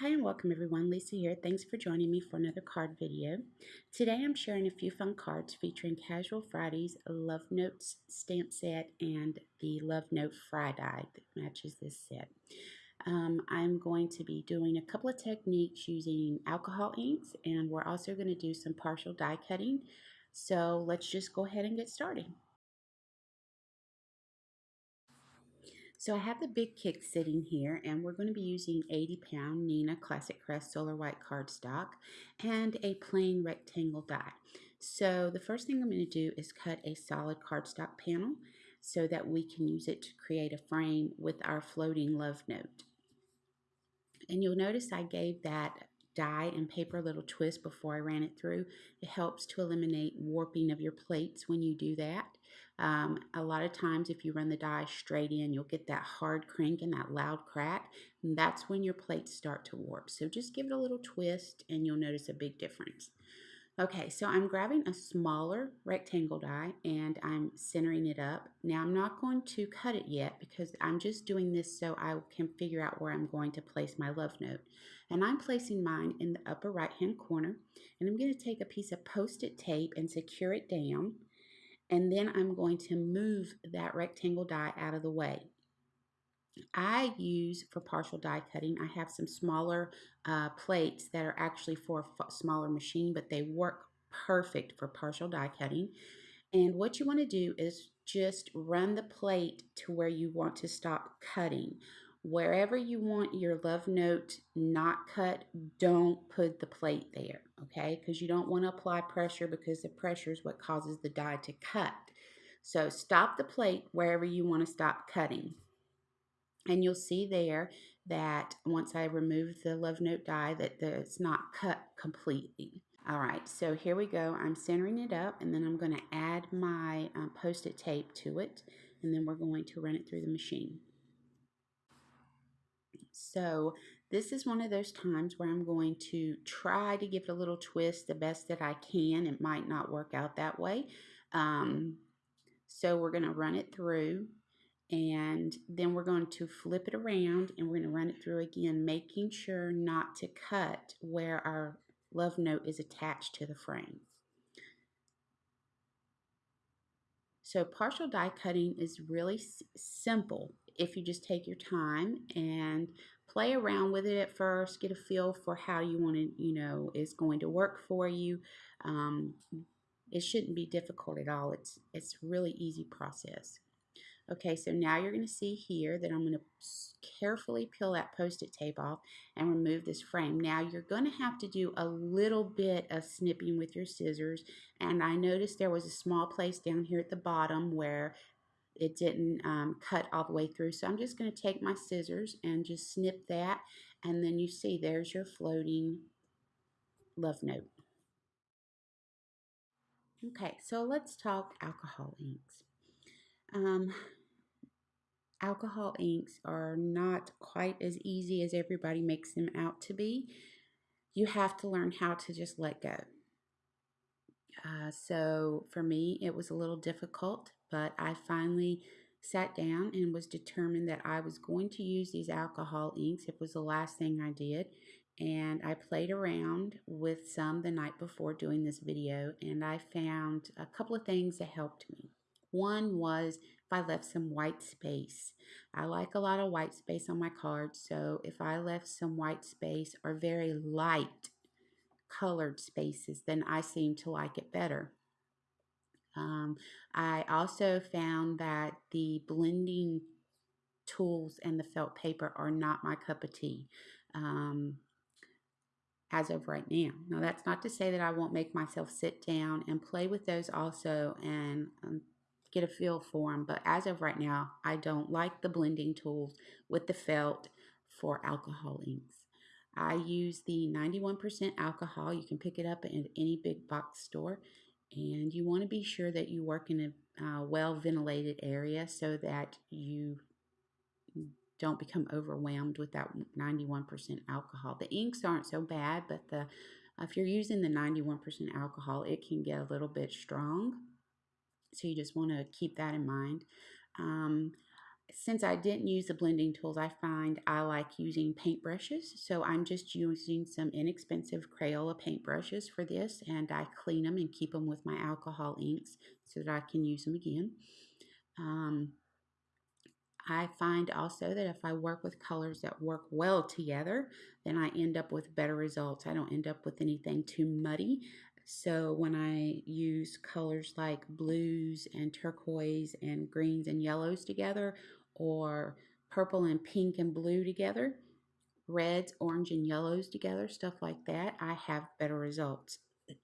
Hi and welcome everyone, Lisa here. Thanks for joining me for another card video. Today I'm sharing a few fun cards featuring Casual Fridays, Love Notes stamp set, and the Love Note Fry die that matches this set. Um, I'm going to be doing a couple of techniques using alcohol inks and we're also going to do some partial die cutting. So let's just go ahead and get started. So I have the Big Kick sitting here and we're going to be using 80 pound Neenah Classic Crest Solar White cardstock and a plain rectangle die. So the first thing I'm going to do is cut a solid cardstock panel so that we can use it to create a frame with our floating love note. And you'll notice I gave that die and paper a little twist before I ran it through. It helps to eliminate warping of your plates when you do that. Um, a lot of times if you run the die straight in, you'll get that hard crank and that loud crack. And that's when your plates start to warp. So just give it a little twist and you'll notice a big difference. Okay, so I'm grabbing a smaller rectangle die and I'm centering it up. Now I'm not going to cut it yet because I'm just doing this so I can figure out where I'm going to place my love note. And I'm placing mine in the upper right hand corner and I'm going to take a piece of post-it tape and secure it down and then I'm going to move that rectangle die out of the way. I use for partial die cutting, I have some smaller uh, plates that are actually for a smaller machine, but they work perfect for partial die cutting. And what you want to do is just run the plate to where you want to stop cutting. Wherever you want your love note not cut, don't put the plate there, okay? Because you don't want to apply pressure because the pressure is what causes the die to cut. So stop the plate wherever you want to stop cutting. And you'll see there that once I remove the love note die that it's not cut completely. All right, so here we go. I'm centering it up and then I'm going to add my um, post-it tape to it and then we're going to run it through the machine. So this is one of those times where I'm going to try to give it a little twist the best that I can. It might not work out that way. Um, so we're going to run it through and then we're going to flip it around and we're going to run it through again, making sure not to cut where our love note is attached to the frame. So partial die cutting is really simple if you just take your time and play around with it at first, get a feel for how you want to, you know, is going to work for you. Um, it shouldn't be difficult at all. It's it's really easy process. Okay, so now you're going to see here that I'm going to carefully peel that post-it tape off and remove this frame. Now you're going to have to do a little bit of snipping with your scissors and I noticed there was a small place down here at the bottom where it didn't um, cut all the way through. So I'm just going to take my scissors and just snip that and then you see there's your floating love note. Okay, so let's talk alcohol inks. Um, alcohol inks are not quite as easy as everybody makes them out to be. You have to learn how to just let go. Uh, so for me, it was a little difficult, but I finally sat down and was determined that I was going to use these alcohol inks. It was the last thing I did. And I played around with some the night before doing this video, and I found a couple of things that helped me. One was if I left some white space. I like a lot of white space on my cards, so if I left some white space or very light colored spaces, then I seem to like it better. Um, I also found that the blending tools and the felt paper are not my cup of tea. Um, as of right now. Now, that's not to say that I won't make myself sit down and play with those also and um, get a feel for them. But as of right now, I don't like the blending tools with the felt for alcohol inks. I use the 91% alcohol. You can pick it up at any big box store. And you want to be sure that you work in a uh, well ventilated area so that you don't become overwhelmed with that 91% alcohol. The inks aren't so bad, but the if you're using the 91% alcohol, it can get a little bit strong. So you just want to keep that in mind. Um, since I didn't use the blending tools, I find I like using paintbrushes. So I'm just using some inexpensive Crayola paintbrushes for this and I clean them and keep them with my alcohol inks so that I can use them again. Um, I find also that if I work with colors that work well together, then I end up with better results. I don't end up with anything too muddy. So when I use colors like blues and turquoise and greens and yellows together, or purple and pink and blue together, reds, orange and yellows together, stuff like that, I have better results.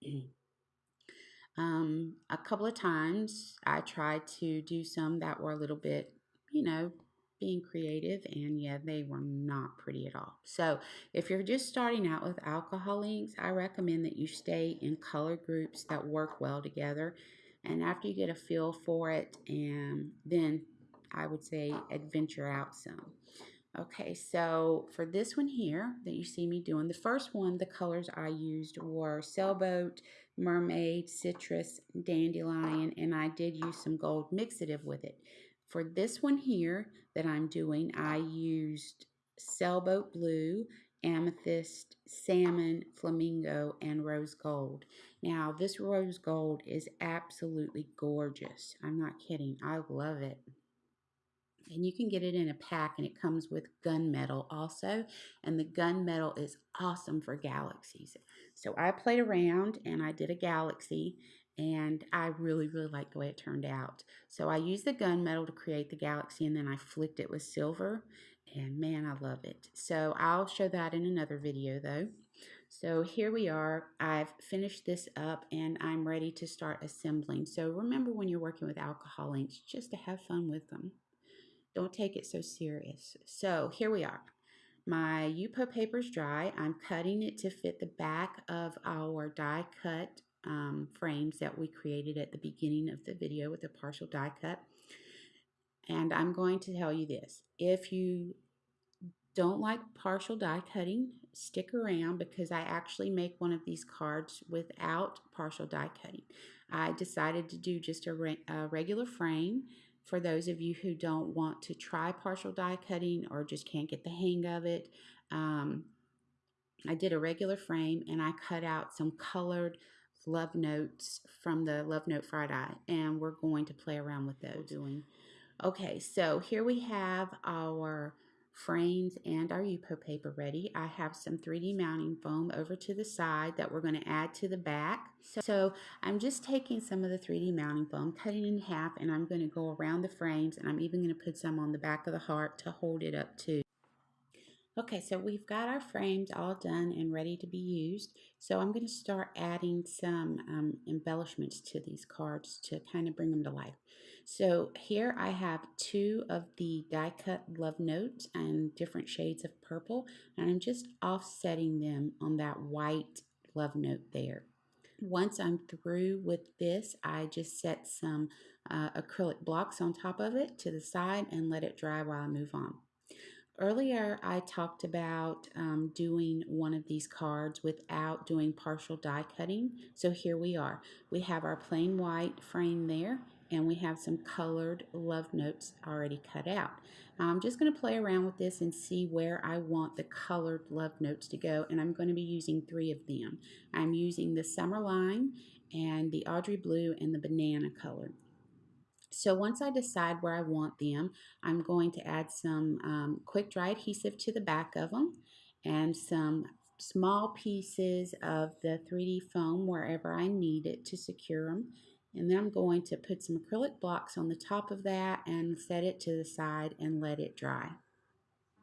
um, a couple of times I tried to do some that were a little bit, you know, being creative and yeah they were not pretty at all so if you're just starting out with alcohol inks i recommend that you stay in color groups that work well together and after you get a feel for it and then i would say adventure out some okay so for this one here that you see me doing the first one the colors i used were sailboat mermaid citrus dandelion and i did use some gold mixative with it for this one here that I'm doing, I used sailboat blue, amethyst, salmon, flamingo, and rose gold. Now, this rose gold is absolutely gorgeous. I'm not kidding. I love it and you can get it in a pack and it comes with gunmetal also and the gunmetal is awesome for galaxies so i played around and i did a galaxy and i really really like the way it turned out so i used the gunmetal to create the galaxy and then i flicked it with silver and man i love it so i'll show that in another video though so here we are. I've finished this up and I'm ready to start assembling. So remember when you're working with alcohol inks, just to have fun with them. Don't take it so serious. So here we are. My Yupo paper is dry. I'm cutting it to fit the back of our die cut um, frames that we created at the beginning of the video with a partial die cut. And I'm going to tell you this. If you don't like partial die cutting, stick around because I actually make one of these cards without partial die cutting. I decided to do just a, re a regular frame for those of you who don't want to try partial die cutting or just can't get the hang of it. Um, I did a regular frame and I cut out some colored love notes from the love note fried eye and we're going to play around with those doing okay so here we have our frames and our Yupo paper ready. I have some 3D mounting foam over to the side that we're going to add to the back. So I'm just taking some of the 3D mounting foam, cutting in half, and I'm going to go around the frames and I'm even going to put some on the back of the heart to hold it up too. Okay, so we've got our frames all done and ready to be used. So I'm going to start adding some um, embellishments to these cards to kind of bring them to life. So here I have two of the die cut love notes and different shades of purple and I'm just offsetting them on that white love note there. Once I'm through with this, I just set some uh, acrylic blocks on top of it to the side and let it dry while I move on. Earlier, I talked about um, doing one of these cards without doing partial die cutting. So here we are. We have our plain white frame there and we have some colored love notes already cut out. I'm just going to play around with this and see where I want the colored love notes to go and I'm going to be using three of them. I'm using the Summer Lime and the Audrey Blue and the Banana color. So once I decide where I want them, I'm going to add some um, quick dry adhesive to the back of them and some small pieces of the 3D foam wherever I need it to secure them and then I'm going to put some acrylic blocks on the top of that and set it to the side and let it dry.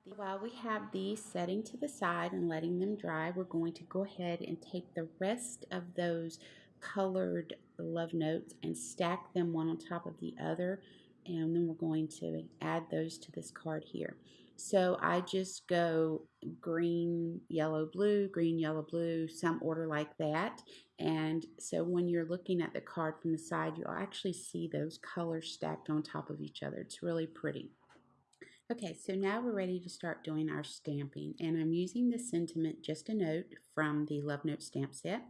While we have these setting to the side and letting them dry, we're going to go ahead and take the rest of those colored love notes and stack them one on top of the other and then we're going to add those to this card here. So I just go green, yellow, blue, green, yellow, blue, some order like that. And so when you're looking at the card from the side, you'll actually see those colors stacked on top of each other. It's really pretty. Okay, so now we're ready to start doing our stamping. And I'm using the Sentiment Just a Note from the Love Note stamp set.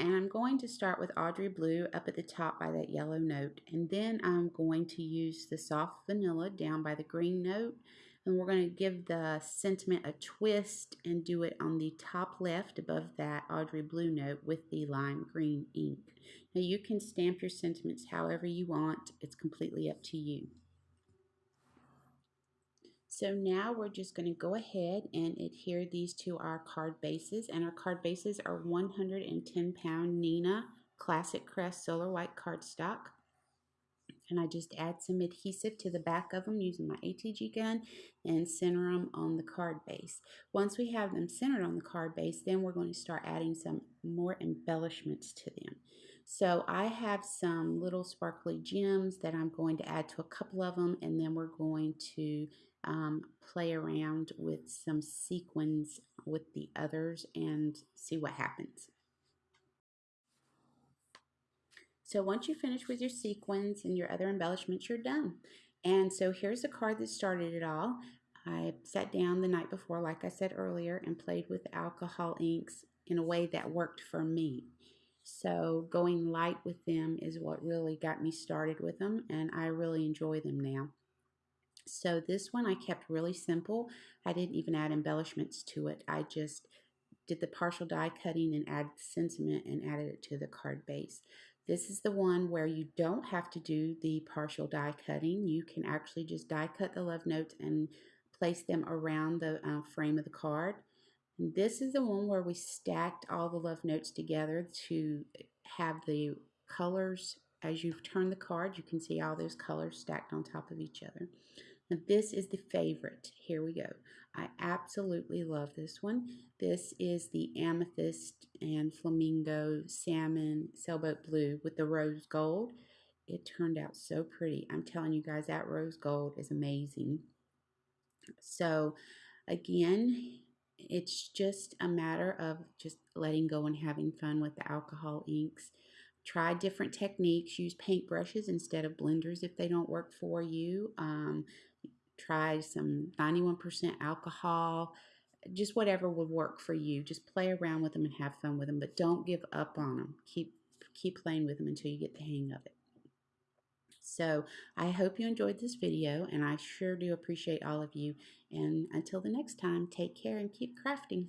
And I'm going to start with Audrey Blue up at the top by that yellow note. And then I'm going to use the soft vanilla down by the green note. And we're going to give the sentiment a twist and do it on the top left above that Audrey Blue note with the lime green ink. Now you can stamp your sentiments however you want. It's completely up to you. So now we're just going to go ahead and adhere these to our card bases. And our card bases are 110 pound Neenah Classic Crest Solar White cardstock. And I just add some adhesive to the back of them using my ATG gun and center them on the card base. Once we have them centered on the card base, then we're going to start adding some more embellishments to them. So I have some little sparkly gems that I'm going to add to a couple of them and then we're going to um, play around with some sequins with the others and see what happens. So once you finish with your sequins and your other embellishments, you're done. And so here's the card that started it all. I sat down the night before, like I said earlier, and played with alcohol inks in a way that worked for me. So going light with them is what really got me started with them, and I really enjoy them now. So this one I kept really simple. I didn't even add embellishments to it. I just did the partial die cutting and added sentiment and added it to the card base. This is the one where you don't have to do the partial die cutting. You can actually just die cut the love notes and place them around the uh, frame of the card. And this is the one where we stacked all the love notes together to have the colors. As you turn the card, you can see all those colors stacked on top of each other. Now this is the favorite. Here we go. I absolutely love this one. This is the amethyst and flamingo salmon sailboat blue with the rose gold. It turned out so pretty. I'm telling you guys that rose gold is amazing. So again, it's just a matter of just letting go and having fun with the alcohol inks. Try different techniques. Use paintbrushes instead of blenders if they don't work for you. Um, try some 91% alcohol, just whatever would work for you. Just play around with them and have fun with them, but don't give up on them. Keep keep playing with them until you get the hang of it. So I hope you enjoyed this video and I sure do appreciate all of you. And until the next time, take care and keep crafting.